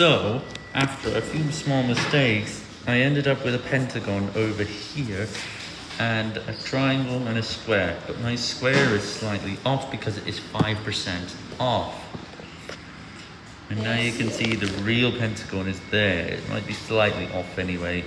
So, after a few small mistakes, I ended up with a pentagon over here and a triangle and a square. But my square is slightly off because it is 5% off. And now you can see the real pentagon is there. It might be slightly off anyway.